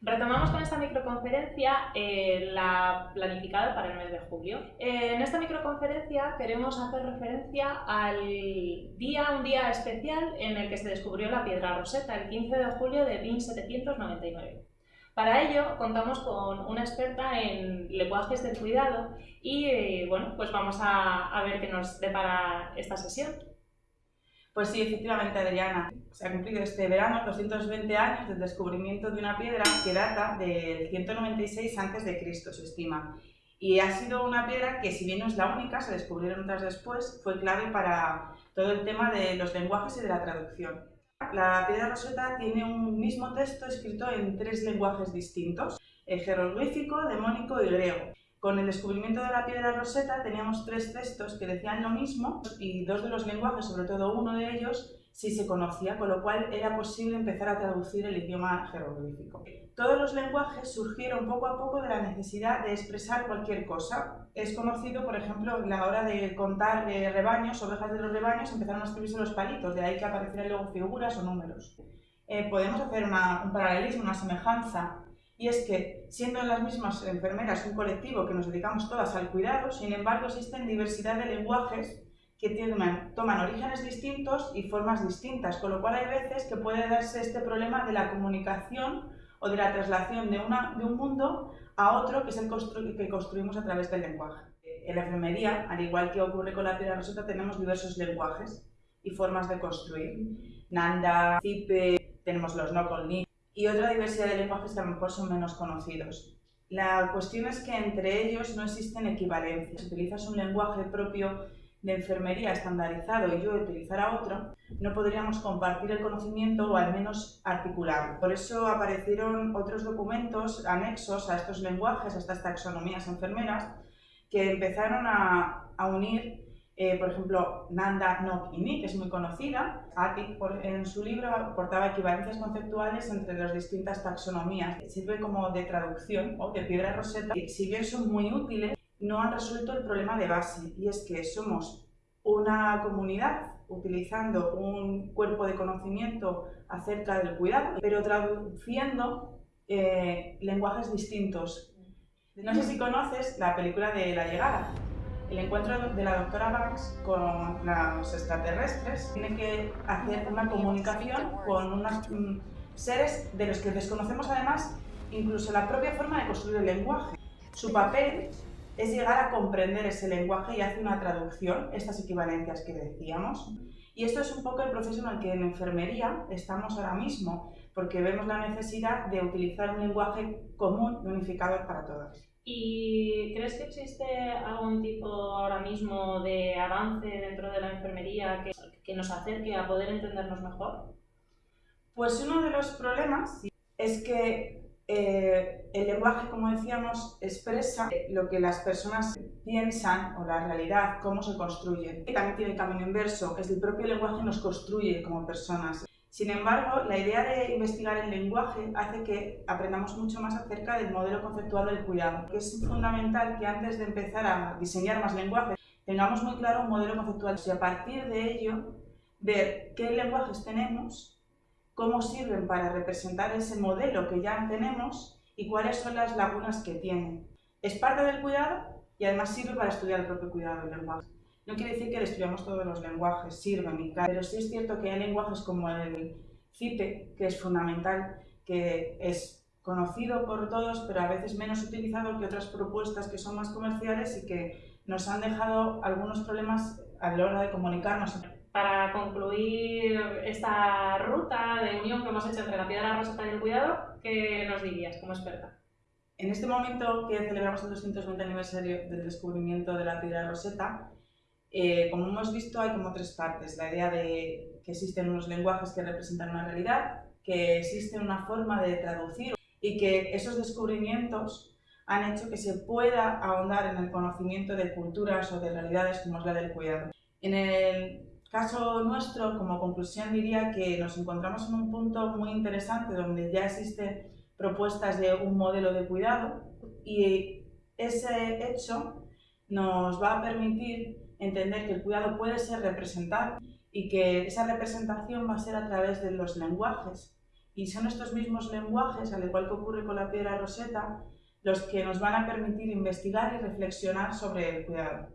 Retomamos con esta microconferencia eh, la planificada para el mes de julio. Eh, en esta microconferencia queremos hacer referencia al día, un día especial en el que se descubrió la piedra roseta, el 15 de julio de 1799. Para ello contamos con una experta en lenguajes del cuidado y eh, bueno, pues vamos a, a ver qué nos depara esta sesión. Pues sí, efectivamente, Adriana. Se ha cumplido este verano 220 años del descubrimiento de una piedra que data del 196 a.C., se estima. Y ha sido una piedra que, si bien no es la única, se descubrieron otras después, fue clave para todo el tema de los lenguajes y de la traducción. La piedra roseta tiene un mismo texto escrito en tres lenguajes distintos, el jeroglífico, demónico y griego. Con el descubrimiento de la piedra roseta teníamos tres textos que decían lo mismo y dos de los lenguajes, sobre todo uno de ellos, sí se conocía, con lo cual era posible empezar a traducir el idioma jeroglífico. Todos los lenguajes surgieron poco a poco de la necesidad de expresar cualquier cosa. Es conocido, por ejemplo, la hora de contar eh, rebaños, ovejas de los rebaños, empezaron a escribirse los palitos, de ahí que aparecieran luego figuras o números. Eh, podemos hacer un paralelismo, una semejanza y es que, siendo las mismas enfermeras un colectivo que nos dedicamos todas al cuidado, sin embargo existen diversidad de lenguajes que toman orígenes distintos y formas distintas, con lo cual hay veces que puede darse este problema de la comunicación o de la traslación de, un mundo a otro que es el que construimos a través del lenguaje. En la enfermería, al igual que ocurre con la piedra roseta, tenemos diversos lenguajes y formas de construir. Nanda, Zipe, tenemos los no y otra diversidad de lenguajes que a lo mejor son menos conocidos. La cuestión es que entre ellos no existen equivalencias. Si utilizas un lenguaje propio de enfermería estandarizado y yo utilizara otro, no podríamos compartir el conocimiento o al menos articularlo. Por eso aparecieron otros documentos anexos a estos lenguajes, a estas taxonomías enfermeras, que empezaron a, a unir eh, por ejemplo, Nanda no que es muy conocida. Atik, en su libro, aportaba equivalencias conceptuales entre las distintas taxonomías. Sirve como de traducción o de piedra roseta. Y si bien son muy útiles, no han resuelto el problema de base, y es que somos una comunidad utilizando un cuerpo de conocimiento acerca del cuidado, pero traduciendo eh, lenguajes distintos. No sé si conoces la película de La Llegada el encuentro de la doctora Banks con los extraterrestres tiene que hacer una comunicación con unos mm, seres de los que desconocemos además incluso la propia forma de construir el lenguaje. Su papel es llegar a comprender ese lenguaje y hacer una traducción, estas equivalencias que decíamos. Y esto es un poco el proceso en el que en enfermería estamos ahora mismo, porque vemos la necesidad de utilizar un lenguaje común y unificador para todos. ¿Y crees que existe algún tipo ahora mismo de avance dentro de la enfermería que, que nos acerque a poder entendernos mejor? Pues uno de los problemas es que eh, el lenguaje, como decíamos, expresa lo que las personas piensan o la realidad, cómo se construye. Y también tiene el camino inverso, es el propio lenguaje nos construye como personas. Sin embargo, la idea de investigar el lenguaje hace que aprendamos mucho más acerca del modelo conceptual del cuidado, es fundamental que antes de empezar a diseñar más lenguajes tengamos muy claro un modelo conceptual y a partir de ello ver qué lenguajes tenemos, cómo sirven para representar ese modelo que ya tenemos y cuáles son las lagunas que tienen. Es parte del cuidado y además sirve para estudiar el propio cuidado del lenguaje. No quiere decir que estudiamos todos los lenguajes, sirven y pero sí es cierto que hay lenguajes como el CIPE, que es fundamental, que es conocido por todos, pero a veces menos utilizado que otras propuestas que son más comerciales y que nos han dejado algunos problemas a la hora de comunicarnos. Para concluir esta ruta de unión que hemos hecho entre la piedra roseta y el cuidado, ¿qué nos dirías como experta? En este momento que celebramos el 220 aniversario del descubrimiento de la piedra roseta, eh, como hemos visto, hay como tres partes. La idea de que existen unos lenguajes que representan una realidad, que existe una forma de traducir y que esos descubrimientos han hecho que se pueda ahondar en el conocimiento de culturas o de realidades como es la del cuidado. En el caso nuestro, como conclusión, diría que nos encontramos en un punto muy interesante donde ya existen propuestas de un modelo de cuidado y ese hecho nos va a permitir entender que el cuidado puede ser representado y que esa representación va a ser a través de los lenguajes Y son estos mismos lenguajes, al igual que ocurre con la piedra roseta, los que nos van a permitir investigar y reflexionar sobre el cuidado.